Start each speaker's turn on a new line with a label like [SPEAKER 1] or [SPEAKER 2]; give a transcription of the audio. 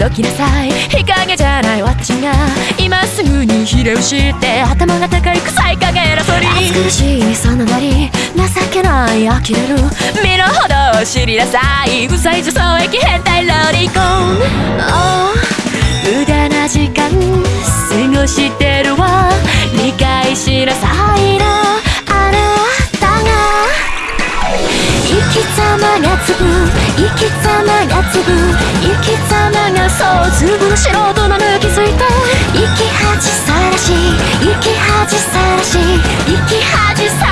[SPEAKER 1] どきなさい。日陰じゃない私が今すぐにひれ伏して頭が高い臭い影偉そうに
[SPEAKER 2] 暑苦しいそのなり情けない呆れる
[SPEAKER 1] 身の程を知りなさい。うざい女装液変態ロリコン。
[SPEAKER 2] ああ
[SPEAKER 1] 無駄な時間過ごしてるわ。理解しなさいな。あなたが。
[SPEAKER 2] 生き様がつぶ生き様がつぶ
[SPEAKER 1] の素人の抜きついた。
[SPEAKER 2] 生き恥さらし生き恥さらし
[SPEAKER 1] 生き恥さらし。